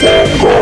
Fogo!